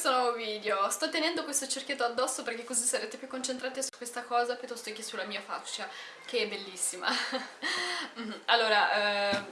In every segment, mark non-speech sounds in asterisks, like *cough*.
questo nuovo video. Sto tenendo questo cerchietto addosso perché così sarete più concentrati su questa cosa piuttosto che sulla mia faccia, che è bellissima. *laughs* Mhm. allora, eh,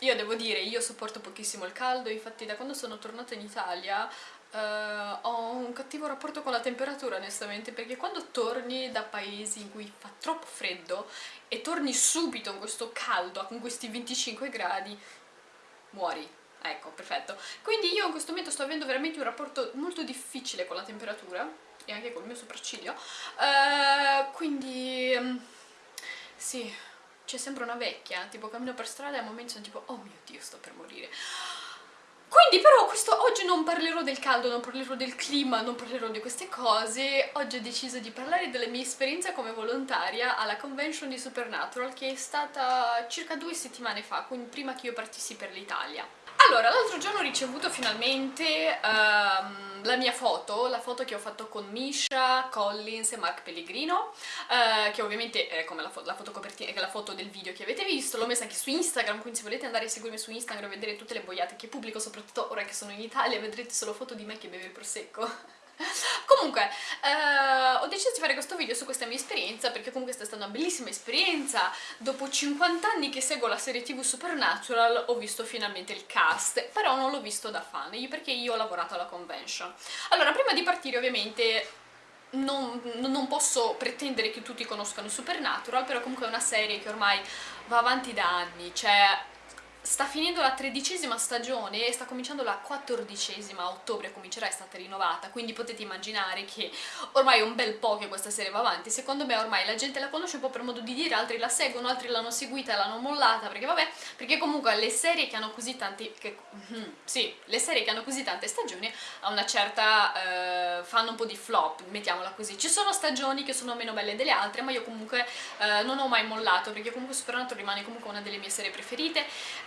io devo dire, io sopporto pochissimo il caldo, infatti da quando sono tornata in Italia Uh, ho un cattivo rapporto con la temperatura onestamente perché quando torni da paesi in cui fa troppo freddo e torni subito in questo caldo con questi 25 gradi muori ecco, perfetto. Quindi io in questo momento sto avendo veramente un rapporto molto difficile con la temperatura e anche con il mio sopracciglio. Uh, quindi um, sì c'è sempre una vecchia tipo cammino per strada e a momenti sono tipo oh mio dio sto per morire quindi però questo, oggi non parlerò del caldo, non parlerò del clima, non parlerò di queste cose, oggi ho deciso di parlare della mia esperienza come volontaria alla convention di Supernatural che è stata circa due settimane fa, quindi prima che io partissi per l'Italia. Allora, l'altro giorno ho ricevuto finalmente um, la mia foto, la foto che ho fatto con Misha, Collins e Mark Pellegrino, uh, che ovviamente è come la, fo la foto la foto del video che avete visto, l'ho messa anche su Instagram, quindi se volete andare a seguirmi su Instagram e vedere tutte le boiate che pubblico, soprattutto ora che sono in Italia, vedrete solo foto di me che beve il prosecco. Comunque, eh, ho deciso di fare questo video su questa mia esperienza perché comunque è stata una bellissima esperienza. Dopo 50 anni che seguo la serie tv Supernatural ho visto finalmente il cast, però non l'ho visto da fan, perché io ho lavorato alla convention. Allora, prima di partire ovviamente non, non, posso pretendere che tutti conoscano Supernatural, però comunque è una serie che ormai va avanti da anni, cioè sta finendo la tredicesima stagione e sta cominciando la quattordicesima, a ottobre comincerà, è stata rinnovata, quindi potete immaginare che ormai è un bel po' che questa serie va avanti, secondo me ormai la gente la conosce un po' per modo di dire, altri la seguono, altri l'hanno seguita e l'hanno mollata, perché vabbè, perché comunque le serie che hanno così tanti, che, mm, sì, le serie che hanno così tante stagioni a una certa, eh, fanno un po' di flop, mettiamola così, ci sono stagioni che sono meno belle delle altre, ma io comunque eh, non ho mai mollato, perché comunque Supernatural rimane comunque una delle mie serie preferite,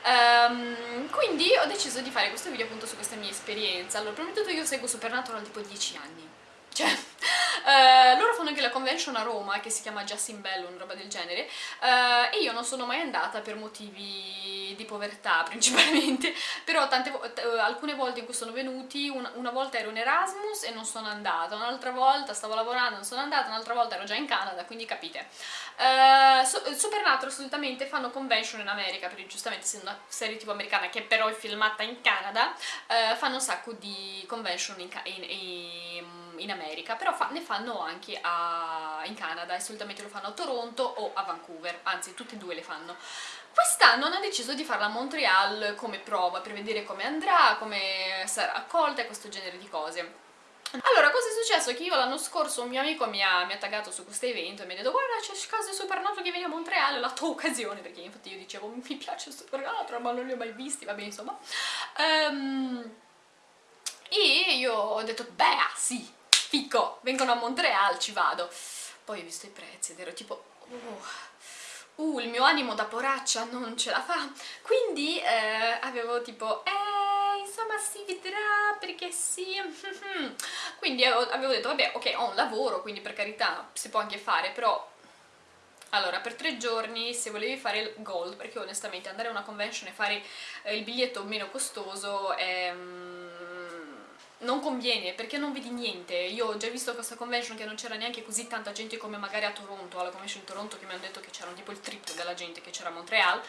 Um, quindi ho deciso di fare questo video appunto su questa mia esperienza. Allora, prima di tutto io seguo Supernatural tipo 10 anni. Cioè, uh, loro fanno anche la convention a Roma che si chiama Justin Bellon, roba del genere, uh, e io non sono mai andata per motivi di povertà *laughs* principalmente, però tante, uh, alcune volte in cui sono venuti, una, una, volta ero in Erasmus e non sono andata, un'altra volta stavo lavorando e non sono andata, un'altra volta ero già in Canada, quindi capite. Uh, Supernatural solitamente fanno convention in America, perché giustamente essendo una serie tipo americana che però è filmata in Canada, uh, fanno un sacco di convention in, in, in, in America, però fa, ne fanno anche a, in Canada e solitamente lo fanno a Toronto o a Vancouver, anzi tutte e due le fanno. Quest'anno hanno deciso di farla a Montreal come prova, per vedere come andrà, come sarà accolta e questo genere di cose. Allora, cosa è successo? Che io l'anno scorso un mio amico mi ha, mi ha taggato su questo evento e mi ha detto guarda c'è caso Supernatural che viene a Montreal, la tua occasione, perché infatti io dicevo mi piace Supernatural ma non li ho mai visti, vabbè insomma. Um, e io ho detto beh sì, fico, vengono a Montreal, ci vado. Poi ho visto i prezzi ed ero tipo uh, uh il mio animo da poraccia non ce la fa, quindi eh, avevo tipo eh insomma si vedrà perché sì *laughs* quindi avevo detto vabbè ok ho un lavoro quindi per carità si può anche fare però allora, per tre giorni, se volevi fare il gold, perché onestamente andare a una convention e fare eh, il biglietto meno costoso è, mm, non conviene, perché non vedi niente. Io ho già visto questa convention che non c'era neanche così tanta gente come magari a Toronto, alla convention di Toronto che mi hanno detto che c'era tipo il triplo della gente che c'era a Montreal.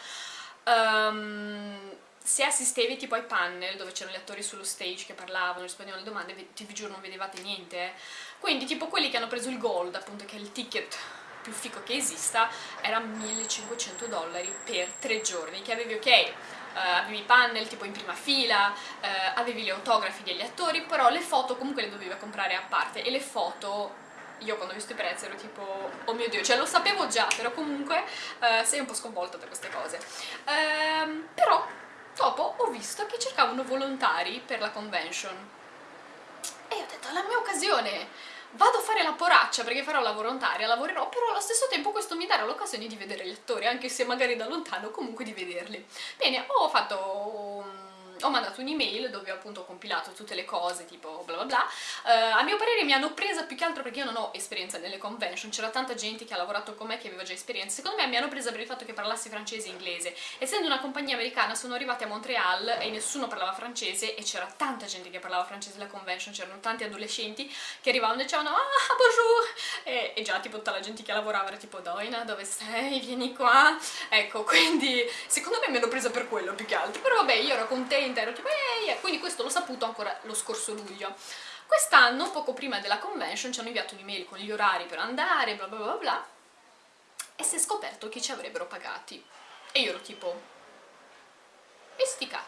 Um, se assistevi tipo ai panel dove c'erano gli attori sullo stage che parlavano, rispondevano alle domande, ti vi giuro non vedevate niente. Eh. Quindi tipo quelli che hanno preso il gold, appunto che è il ticket più fico che esista, era 1500 dollari per tre giorni, che avevi ok, avevi i panel tipo in prima fila, uh, avevi gli autografi degli attori, però le foto comunque le dovevi comprare a parte e le foto, io quando ho visto i prezzi ero tipo, oh mio dio, cioè lo sapevo già, però comunque uh, sei un po' sconvolta da queste cose. Uh, però dopo ho visto che cercavano volontari per la convention e ho detto, è la mia occasione, vado a fare la poraccia perché farò la volontaria, lavorerò, però allo stesso tempo questo mi darà l'occasione di vedere gli attori, anche se magari da lontano, comunque di vederli. Bene, ho fatto ho mandato un'email dove ho appunto compilato tutte le cose tipo bla bla bla. Uh, a mio parere mi hanno presa più che altro perché io non ho esperienza nelle convention c'era tanta gente che ha lavorato con me che aveva già esperienza. Secondo me mi hanno presa per il fatto che parlassi francese e inglese. Essendo una compagnia americana sono arrivati a Montreal e nessuno parlava francese e c'era tanta gente che parlava francese alla convention c'erano tanti adolescenti che arrivavano e dicevano ah bonjour! E, e già tipo tutta la gente che lavorava era tipo Doina dove sei? vieni qua. Ecco *laughs* quindi secondo me mi hanno presa per quello più che altro. Però vabbè io ero contenta ero tipo ehi quindi questo l'ho saputo ancora lo scorso luglio. Quest'anno poco prima della convention ci hanno inviato un'email con gli orari per andare bla bla bla bla e si è scoperto che ci avrebbero pagati. E io ero tipo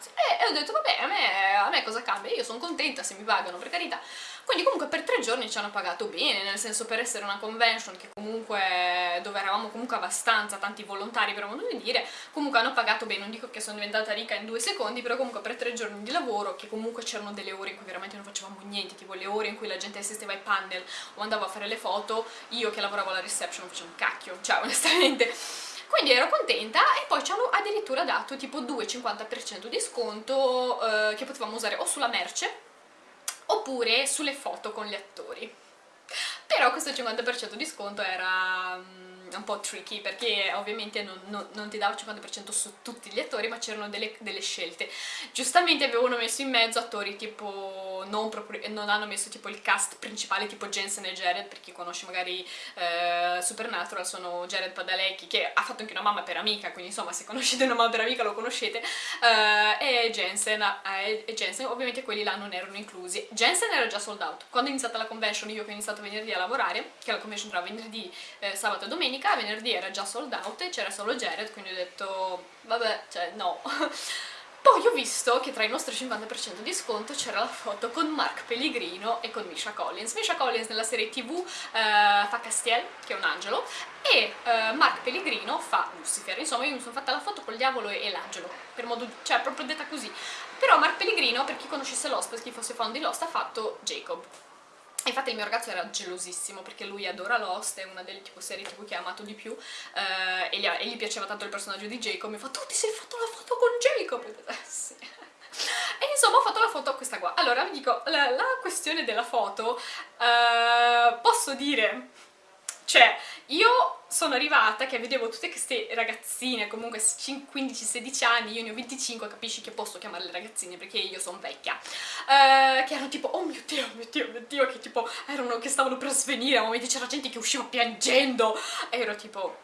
e cazzi e, e ho detto vabbè a me, a me cosa cambia? Io sono contenta se mi pagano per carità. Quindi comunque per tre giorni ci hanno pagato bene nel senso per essere una convention che comunque dove eravamo comunque abbastanza tanti volontari per modo di dire comunque hanno pagato bene. Non dico che sono diventata ricca in due secondi però comunque per tre giorni di lavoro che comunque c'erano delle ore in cui veramente non facevamo niente tipo le ore in cui la gente assisteva ai panel o andava a fare le foto io che lavoravo alla reception facevo un cacchio. Cioè onestamente quindi ero contenta e poi ci hanno addirittura dato tipo 2,50% di sconto eh, che potevamo usare o sulla merce oppure sulle foto con gli attori. Però questo 50% di sconto era um, un po' tricky perché ovviamente non, non, non ti dava il 50% su tutti gli attori ma c'erano delle, delle, scelte. Giustamente avevano messo in mezzo attori tipo non, proprio, non, hanno messo tipo il cast principale tipo Jensen e Jared per chi conosce magari eh, Supernatural sono Jared Padalecki che ha fatto anche una mamma per amica quindi insomma se conoscete una mamma per amica lo conoscete. Eh, e, Jensen, eh, e Jensen ovviamente quelli là non erano inclusi. Jensen era già sold out. Quando è iniziata la convention io che ho iniziato venerdì a lavorare che la convention tra venerdì, eh, sabato e domenica venerdì era già sold out e c'era solo Jared quindi ho detto vabbè cioè no *laughs* Poi ho visto che tra i nostri 50% di sconto c'era la foto con Mark Pellegrino e con Misha Collins. Misha Collins nella serie tv uh, eh, fa Castiel, che è un angelo, e uh, Mark Pellegrino fa Lucifer. Insomma, io mi sono fatta la foto col diavolo e l'angelo, per modo, cioè proprio detta così. Però Mark Pellegrino, per chi conoscesse Lost, per chi fosse fan di Lost, ha fatto Jacob Infatti il mio ragazzo era gelosissimo perché lui adora Lost, è una delle tipo, serie tv che ha amato di più eh, e, gli, e, gli, piaceva tanto il personaggio di Jacob, mi fa tu ti sei fatto la foto con Jacob? Eh, sì. *laughs* E insomma ho fatto la foto questa qua. Allora vi dico, la, la questione della foto, eh, posso dire cioè, io sono arrivata che vedevo tutte queste ragazzine, comunque 15-16 anni, io ne ho 25, capisci che posso chiamarle ragazzine perché io sono vecchia, uh, che erano tipo, oh mio Dio, mio Dio, mio Dio, che tipo, erano, che stavano per svenire, a momenti c'era gente che usciva piangendo, e ero tipo,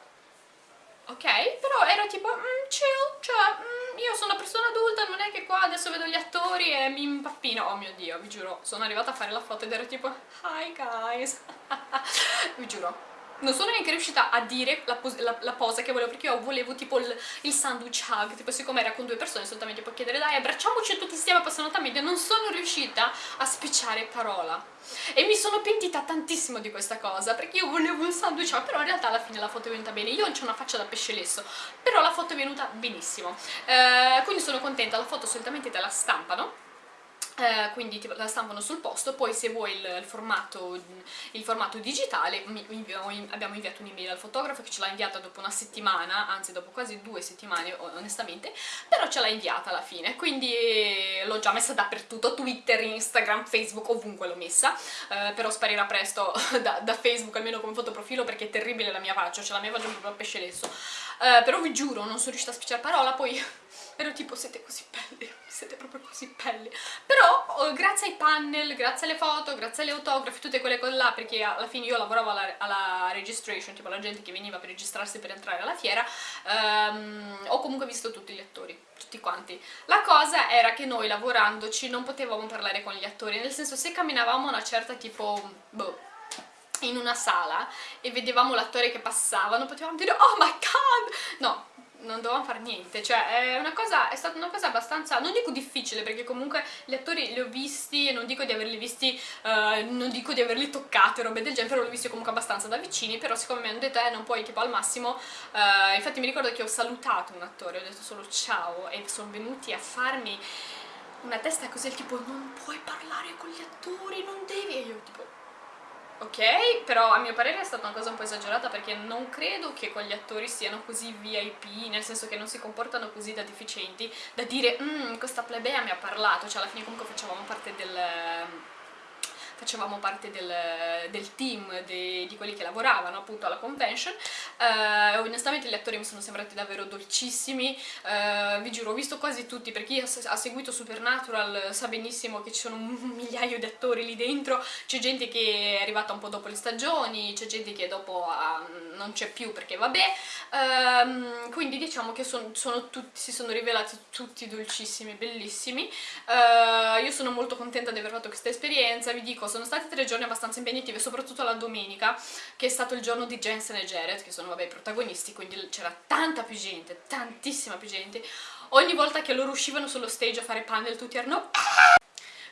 ok, però ero tipo, mm, chill, cioè, mm, io sono una persona adulta, non è che qua adesso vedo gli attori e mi impappino, oh mio Dio, vi giuro, sono arrivata a fare la foto ed ero tipo, hi guys, *laughs* vi giuro, non sono neanche riuscita a dire la, pos la, la posa che volevo perché io volevo tipo il, il sandwich hug tipo siccome era con due persone soltanto puoi chiedere dai abbracciamoci tutti insieme passare nota media. Non sono riuscita a spicciare parola. E mi sono pentita tantissimo di questa cosa perché io volevo un sandwich hug però in realtà alla fine la foto è venuta bene. Io ho una faccia da pesce lesso però la foto è venuta benissimo. Eh, quindi sono contenta la foto solitamente te la stampano eh, quindi tipo, la stampano sul posto, poi se vuoi il, il, formato, il formato, digitale mi, mi, abbiamo inviato un'email al fotografo che ce l'ha inviata dopo una settimana, anzi dopo quasi due settimane onestamente, però ce l'ha inviata alla fine, quindi l'ho già messa dappertutto, Twitter, Instagram, Facebook, ovunque l'ho messa, eh, però sparirà presto *laughs* da, da, Facebook almeno come fotoprofilo perché è terribile la mia faccia, ce la mia faccia proprio a pesce lesso, eh, però vi giuro non sono riuscita a spicciare parola, poi ero tipo siete così belli, siete proprio così belli. Però oh, grazie ai panel, grazie alle foto, grazie alle autografi, tutte quelle cose là, perché alla fine io lavoravo alla, alla registration, tipo la gente che veniva per registrarsi per entrare alla fiera, um, ho comunque visto tutti gli attori, tutti quanti. La cosa era che noi lavorandoci non potevamo parlare con gli attori, nel senso se camminavamo una certa tipo, boh, in una sala e vedevamo l'attore che passava, non potevamo dire oh my god, no, non dovevamo fare niente, cioè è, una cosa, è stata una cosa abbastanza, non dico difficile perché comunque gli attori li ho visti e non dico di averli visti, uh, non dico di averli toccati robe del genere, però li ho visti comunque abbastanza da vicini, però siccome mi hanno detto eh non puoi tipo al massimo, uh, infatti mi ricordo che ho salutato un attore, ho detto solo ciao e sono venuti a farmi una testa così tipo non puoi parlare con gli attori, non devi, e io tipo ok però a mio parere è stata una cosa un po' esagerata perché non credo che quegli attori siano così VIP, nel senso che non si comportano così da deficienti, da dire mmm, questa plebea mi ha parlato, cioè alla fine comunque facevamo parte del facevamo parte del, del team de, di quelli che lavoravano appunto alla convention. Uh, onestamente gli attori mi sono sembrati davvero dolcissimi. Uh, vi giuro ho visto quasi tutti per chi ha seguito Supernatural sa benissimo che ci sono un *laughs* migliaio di attori lì dentro. C'è gente che è arrivata un po' dopo le stagioni c'è gente che dopo uh, non c'è più perché vabbè. Um, quindi diciamo che son, sono tutti, si sono rivelati tutti dolcissimi bellissimi. Io sono molto contenta di aver fatto questa esperienza. Vi dico sono stati tre giorni abbastanza impegnativi, soprattutto la domenica, che è stato il giorno di Jensen e Jared, che sono vabbè i protagonisti, quindi c'era tanta più gente, tantissima più gente. Ogni volta che loro uscivano sullo stage a fare panel tutti erano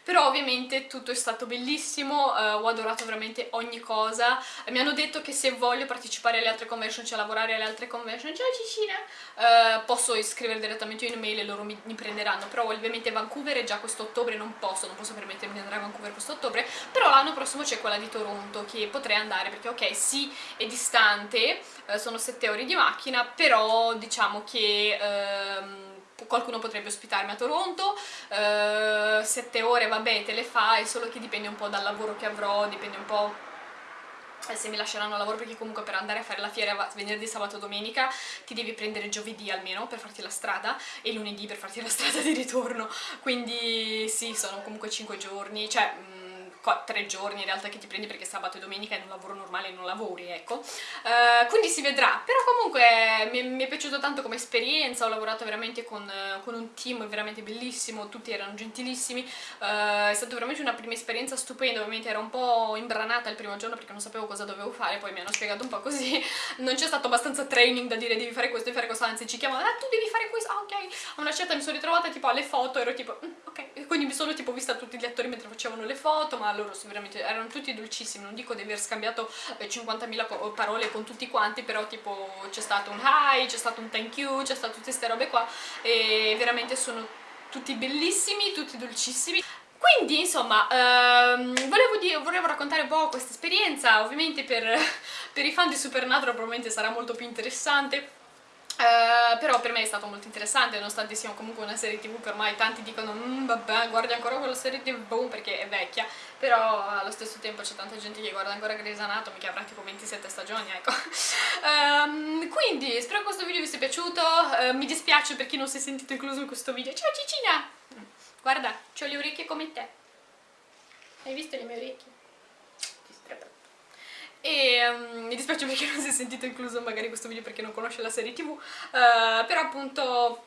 però ovviamente tutto è stato bellissimo, uh, ho adorato veramente ogni cosa, mi hanno detto che se voglio partecipare alle altre convention, cioè lavorare alle altre convention, ciao Cicina, uh, posso iscrivere direttamente in email e loro mi, mi, prenderanno, però ovviamente Vancouver è già questo ottobre, non posso, non posso permettermi di andare a Vancouver questo ottobre, però l'anno prossimo c'è quella di Toronto che potrei andare perché ok, sì, è distante, uh, sono 7 ore di macchina, però diciamo che... Uh, qualcuno potrebbe ospitarmi a Toronto, uh, sette ore vabbè te le fai, solo che dipende un po' dal lavoro che avrò, dipende un po' eh, se mi lasceranno a lavoro perché comunque per andare a fare la fiera venerdì, sabato, domenica ti devi prendere giovedì almeno per farti la strada e lunedì per farti la *laughs* strada di ritorno. Quindi sì, sono comunque 5 giorni, cioè tre giorni in realtà che ti prendi perché sabato e domenica in un lavoro normale non lavori, ecco. Uh, quindi si vedrà, però comunque mi, mi, è piaciuto tanto come esperienza, ho lavorato veramente con, con un team veramente bellissimo, tutti erano gentilissimi, uh, è stata veramente una prima esperienza stupenda, ovviamente ero un po' imbranata il primo giorno perché non sapevo cosa dovevo fare, poi mi hanno spiegato un po' così, *laughs* non c'è stato abbastanza training da dire devi fare questo, devi fare questo, anzi ci chiamano, ah tu devi fare questo, ah ok, a una certa mi sono ritrovata tipo alle foto, ero tipo, mm, ok, quindi mi sono tipo vista tutti gli attori mentre facevano le foto, ma loro veramente erano tutti dolcissimi, non dico di aver scambiato 50.000 parole con tutti quanti, però tipo c'è stato un hi, c'è stato un thank you, c'è stato tutte queste robe qua e veramente sono tutti bellissimi, tutti dolcissimi. Quindi, insomma, ehm, volevo, dire, volevo, raccontare un po' questa esperienza, ovviamente per, *laughs* per i fan di Supernatural probabilmente sarà molto più interessante, Uh, però per me è stato molto interessante nonostante sia comunque una serie tv che ormai tanti dicono mm, vabbè guardi ancora quella serie tv perché è vecchia. Però allo stesso tempo c'è tanta gente che guarda ancora Grey's Anatomy che avrà tipo 27 stagioni ecco. Um, *laughs* quindi spero che questo video vi sia piaciuto. Uh, mi dispiace per chi non si è sentito incluso in questo video. Ciao Cicina! Guarda ho le orecchie come te. Hai visto le mie orecchie? E um, mi dispiace perché non si è sentito incluso magari questo video perché non conosce la serie tv uh, però appunto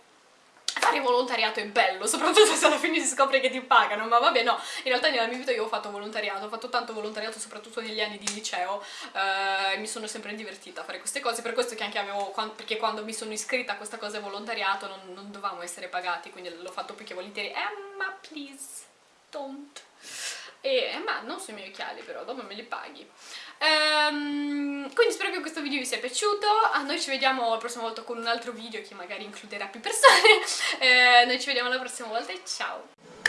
fare volontariato è bello, soprattutto se alla fine si scopre che ti pagano, ma vabbè no, in realtà nella mia vita io ho fatto volontariato, ho fatto tanto volontariato soprattutto negli anni di liceo eh, mi sono sempre divertita a fare queste cose, per questo che anche avevo, perché quando mi sono iscritta a questa cosa volontariato non, non dovevamo essere pagati, quindi l'ho fatto più che volentieri, Emma please, don't e, ma non sui miei occhiali però, dopo me li paghi. Um, quindi spero che questo video vi sia piaciuto. A noi ci vediamo la prossima volta con un altro video che magari includerà più persone. *laughs* Eh, noi ci vediamo la prossima volta e ciao